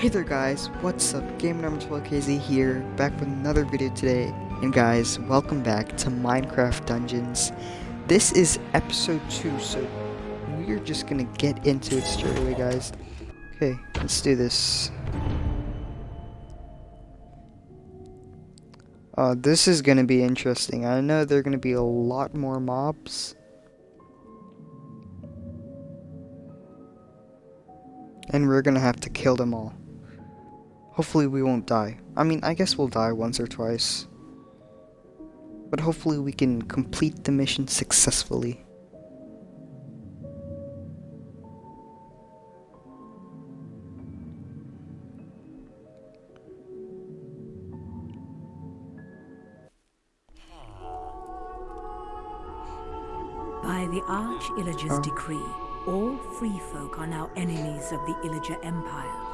Hey there guys, what's up? Game number 12KZ here, back with another video today. And guys, welcome back to Minecraft Dungeons. This is episode 2, so we're just gonna get into it straight away guys. Okay, let's do this. Uh, this is gonna be interesting. I know there are gonna be a lot more mobs. And we're gonna have to kill them all. Hopefully we won't die. I mean, I guess we'll die once or twice. But hopefully we can complete the mission successfully. By the Arch-Illager's Oh. decree, all free folk are now enemies of the Illager Empire.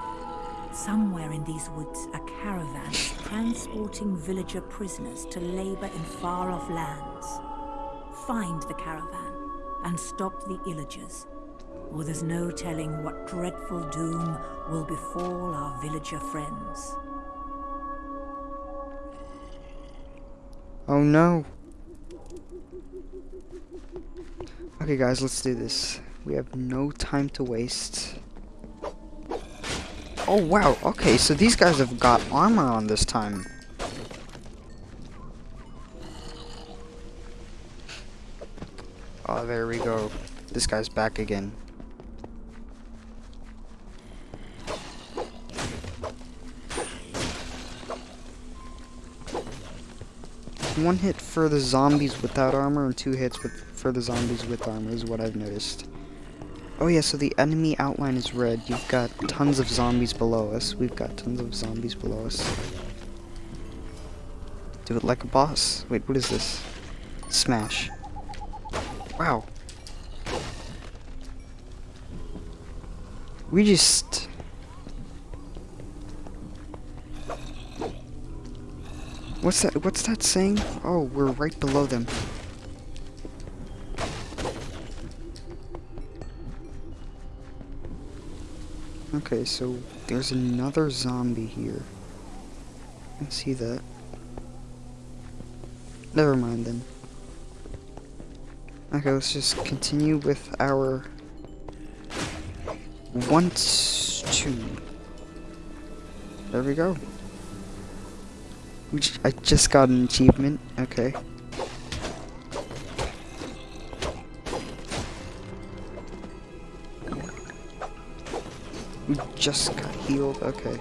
Somewhere in these woods, a caravan transporting villager prisoners to labor in far-off lands. Find the caravan and stop the Illagers, or there's no telling what dreadful doom will befall our villager friends. Oh no. Okay guys, let's do this. We have no time to waste. Oh wow, okay, so these guys have got armor on this time. Oh, there we go. This guy's back again. One hit for the zombies without armor and two hits with for the zombies with armor is what I've noticed. Oh yeah, so the enemy outline is red. You've got tons of zombies below us. We've got tons of zombies below us. Do it like a boss. Wait, what is this? Smash. Wow. We just... What's that, what's that saying? Oh, we're right below them. Okay, so there's another zombie here. I see that. Never mind then. Okay, let's just continue with our once two. There we go. I just got an achievement. Okay. We just got healed. Okay.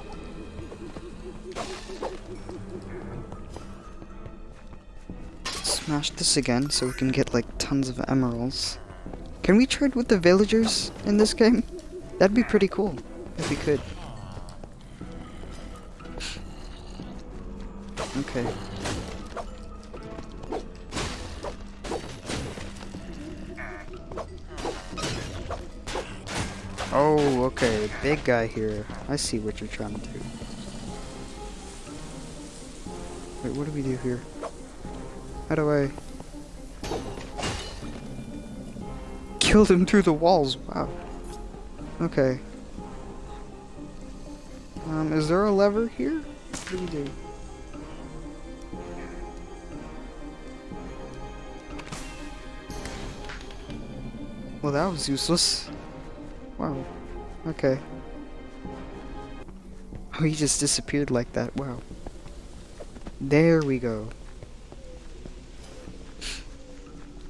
Smash this again so we can get like tons of emeralds. Can we trade with the villagers in this game? That'd be pretty cool if we could. Okay. Big guy here. I see what you're trying to do. Wait, what do we do here? How do I... Killed him through the walls. Wow. Okay. Um, is there a lever here? What do we do? Well, that was useless. Wow. Okay. Oh, he just disappeared like that. Wow. There we go.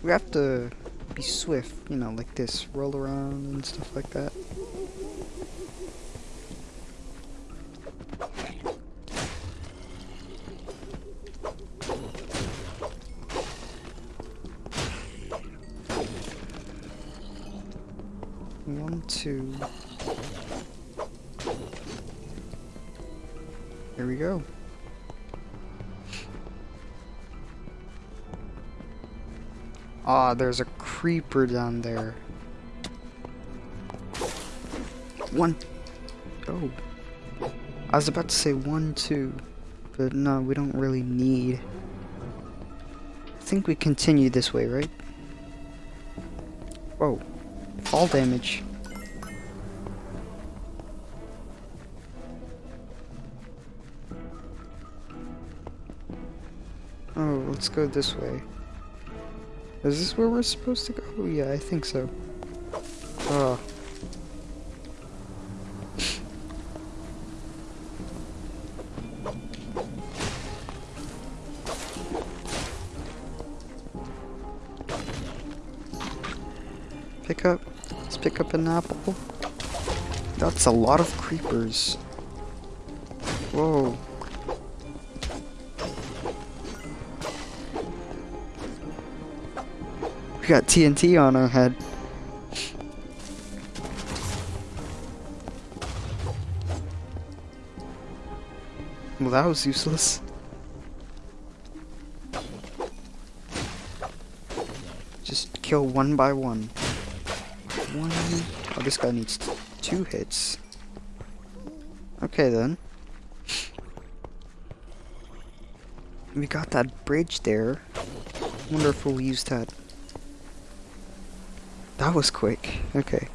We have to be swift, you know, like this. Roll around and stuff like that. One, two. There we go. Ah, there's a creeper down there. One. Oh. I was about to say one, two. But no, we don't really need. I think we continue this way, right? Whoa. Fall damage. Oh, let's go this way. Is this where we're supposed to go? Oh, yeah, I think so. Oh. Pick up. Let's pick up an apple. That's a lot of creepers. Whoa. We got TNT on our head. Well, that was useless. Just kill one by one. One. Oh, this guy needs two hits. Okay then. We got that bridge there. Wonder if we'll use that. That was quick. Okay.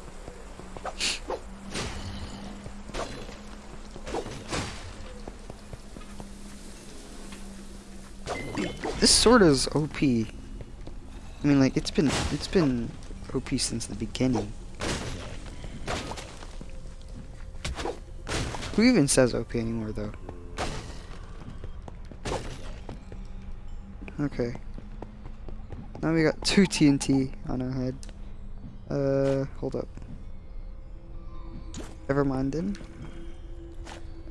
This sword is OP. I mean, like it's been it's been OP since the beginning. Who even says OP anymore, though? Okay. Now we got two TNT on our head. Uh, hold up. Never mind then.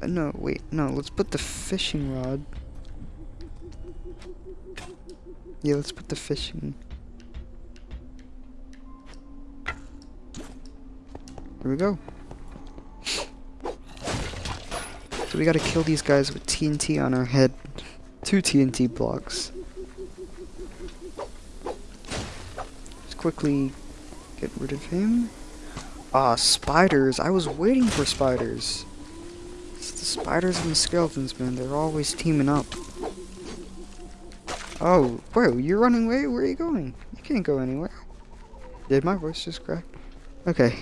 Uh, no, wait, no, let's put the fishing rod. Yeah, let's put the fishing. Here we go. So we gotta kill these guys with TNT on our head. Two TNT blocks. Let's quickly get rid of him. Ah, spiders. I was waiting for spiders. It's the spiders and the skeletons, man. They're always teaming up. Oh, bro, you're running away? Where are you going? You can't go anywhere. Did my voice just crack? Okay.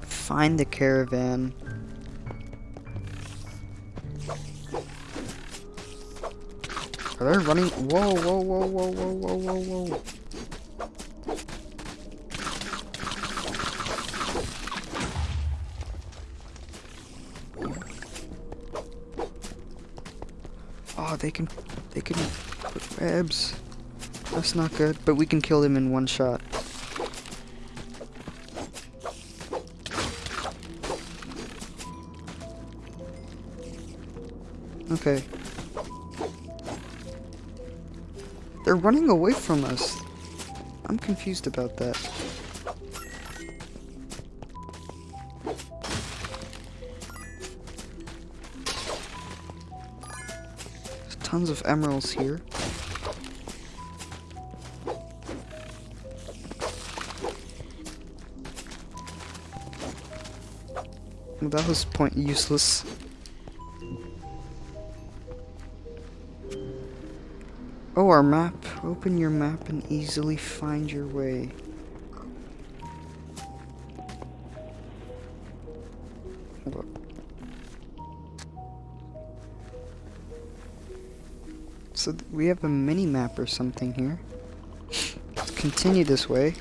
Find the caravan. Are they running? Whoa, whoa, whoa, whoa, whoa, whoa, whoa, whoa. Oh, they can, they can put webs. That's not good, but we can kill them in one shot. Okay. They're running away from us. I'm confused about that. There's tons of emeralds here. That was point useless. Our map. Open your map and easily find your way. So we have a mini map or something here. Let's continue this way.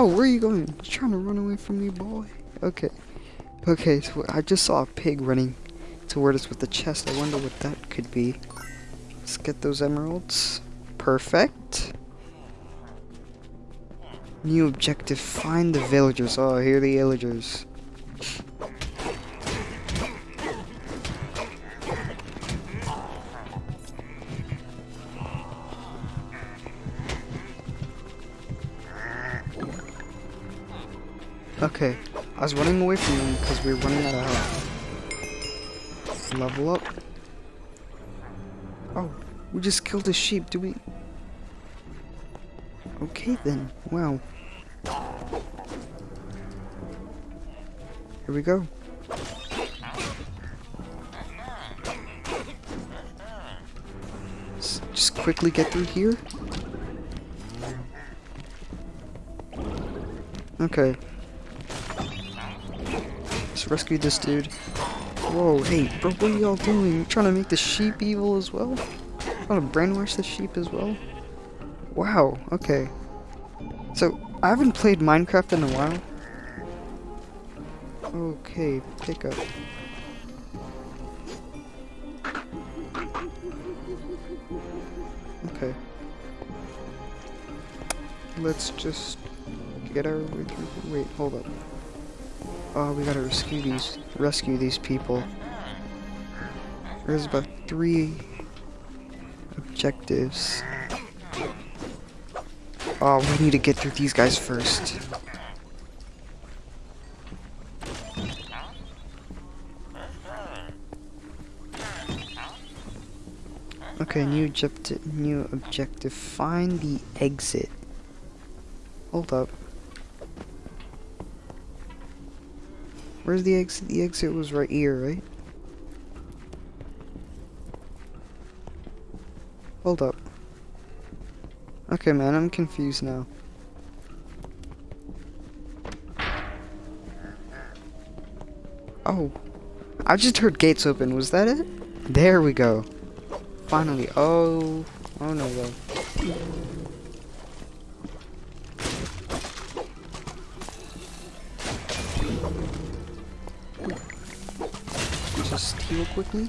Oh, where are you going? You trying to run away from me, boy? Okay. Okay, so I just saw a pig running toward us with the chest. I wonder what that could be. Let's get those emeralds. Perfect. New objective, find the villagers. Oh, here are the villagers. Okay, I was running away from them because we were running out of health. Level up. Oh, we just killed a sheep. Do we... Okay then. Wow. Here we go. Just quickly get through here. Okay. Let's rescue this dude. Whoa, hey, bro, what are y'all doing? You trying to make the sheep evil as well? Trying to brainwash the sheep as well? Wow, okay. So, I haven't played Minecraft in a while. Okay, pick up. Okay. Let's just get our way through. Wait, hold up. Oh, we gotta rescue these, rescue these people. There's about three objectives. Oh, we need to get through these guys first. Okay, new objective. New objective. Find the exit. Hold up. Where's the exit? The exit was right here, right? Hold up. Okay, man, I'm confused now. Oh. I just heard gates open. Was that it? There we go. Finally. Oh. Oh no, though. Just heal quickly.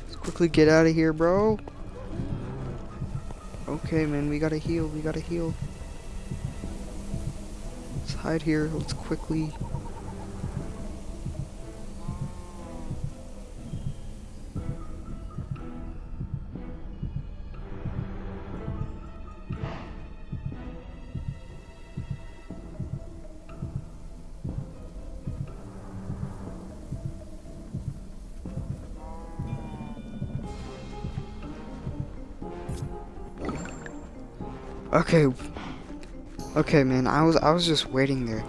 Let's quickly get out of here, bro. Okay, man, we gotta heal. We gotta heal. Let's hide here. Let's quickly. Okay. Okay, man. I was I was just waiting there.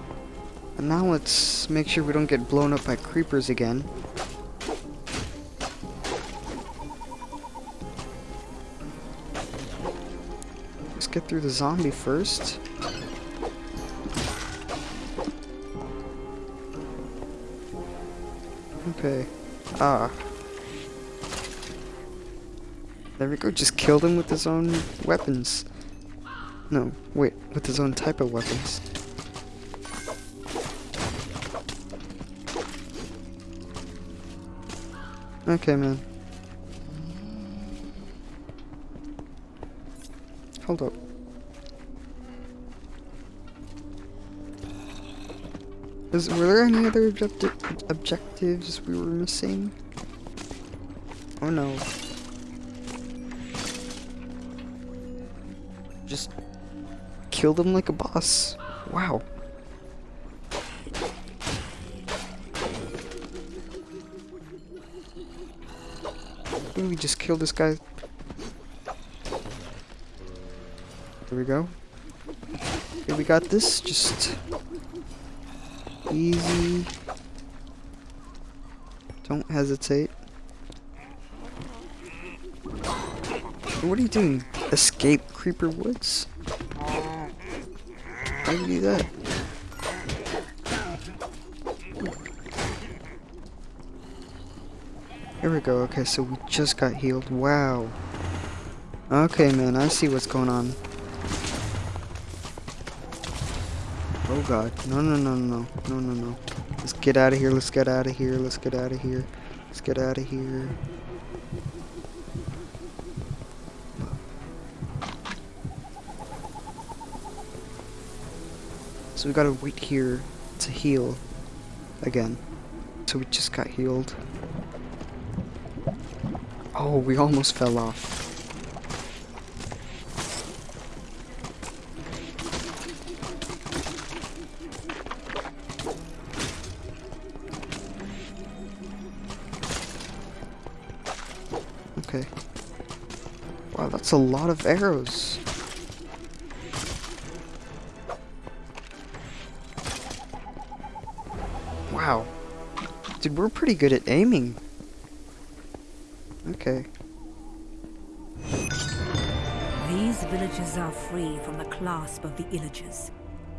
And now let's make sure we don't get blown up by creepers again. Let's get through the zombie first. Okay. Ah. There we go. Just killed him with his own weapons. No, wait, with his own type of weapons. Okay, man. Hold up. Is, were there any other objecti objectives we were missing? Oh no. Just killed him like a boss. Wow. Maybe we just kill this guy. There we go. We got this. Just easy. Don't hesitate. What are you doing? Escape Creeper Woods? How do you do that? Here we go. Okay, so we just got healed. Wow. Okay, man, I see what's going on. Oh god. No, no, no, no, no, no, no. Let's get out of here. Let's get out of here. Let's get out of here. Let's get out of here. We gotta wait here to heal again. So we just got healed. Oh, we almost fell off. Okay. Wow, that's a lot of arrows. Pretty good at aiming. Okay. These villages are free from the clasp of the Illagers.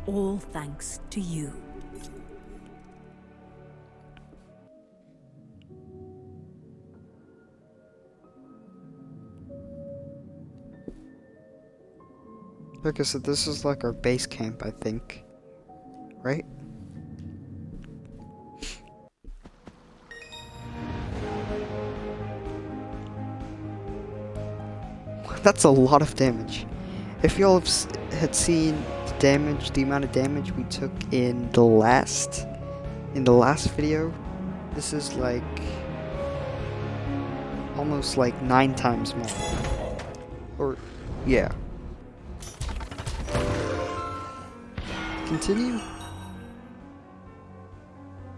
All thanks to you. Okay, so this is like our base camp, I think. Right? That's a lot of damage. If y'all had seen the damage, the amount of damage we took in the last, in the last video, this is like almost like nine times more. Or, yeah. Continue.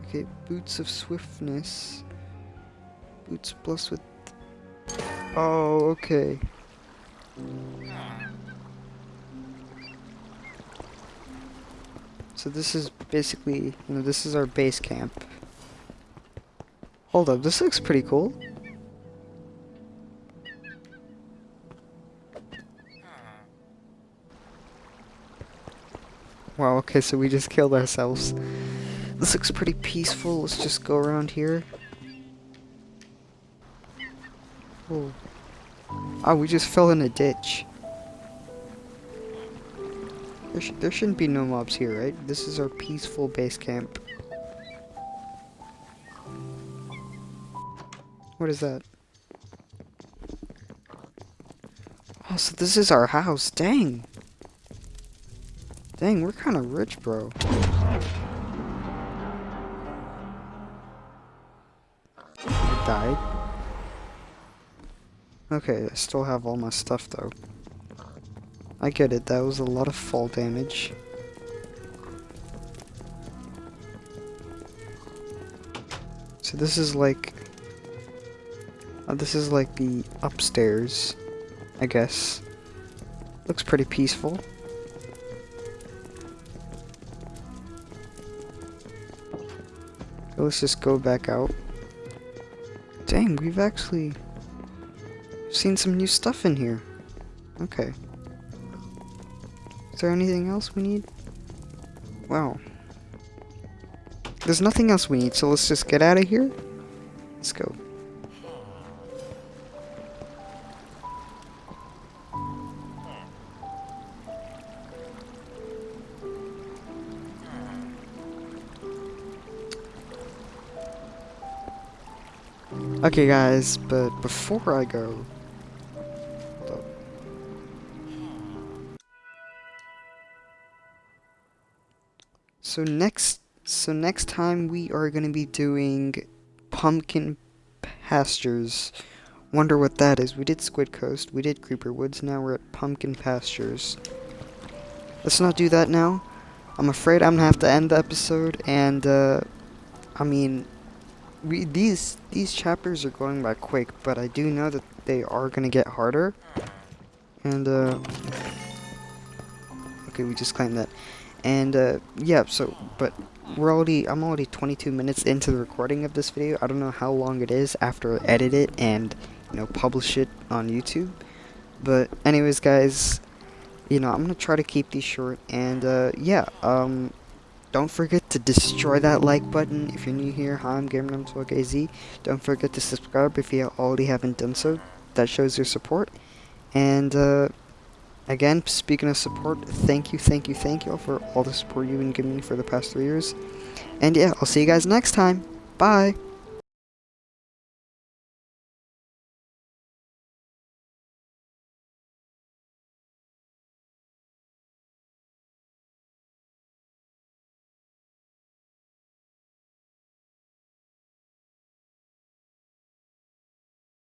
Okay, boots of swiftness. Boots plus with. Oh, okay. So this is basically, you know, this is our base camp. Hold up, this looks pretty cool. Wow, okay, so we just killed ourselves. This looks pretty peaceful. Let's just go around here. Oh. Oh, we just fell in a ditch. There, sh there shouldn't be no mobs here, right? This is our peaceful base camp. What is that? Oh, so this is our house. Dang. Dang, we're kind of rich, bro. Okay, I still have all my stuff, though. I get it, that was a lot of fall damage. So this is like... Uh, this is like the upstairs, I guess. Looks pretty peaceful. let's just go back out. Dang, we've actually seen some new stuff in here. Okay. Is there anything else we need? Wow. There's nothing else we need, so let's just get out of here. Let's go. Okay guys, but before I go... So next, so next time we are going to be doing Pumpkin Pastures. Wonder what that is. We did Squid Coast, we did Creeper Woods, now we're at Pumpkin Pastures. Let's not do that now. I'm afraid I'm going to have to end the episode, and, uh, I mean, we these these chapters are going by quick, but I do know that they are gonna get harder. And uh, okay, we just claimed that. And uh, yeah, so but we're already I'm already 22 minutes into the recording of this video. I don't know how long it is after I edit it and you know publish it on YouTube. But anyways, guys, you know I'm gonna try to keep these short. And uh, yeah, um, don't forget to destroy that like button if you're new here. Hi, I'm GamerNumTalkAZ. Don't forget to subscribe if you already haven't done so. That shows your support. And, uh, again, speaking of support, thank you, thank you, thank you all for all the support you've been giving me for the past three years. And yeah, I'll see you guys next time. Bye!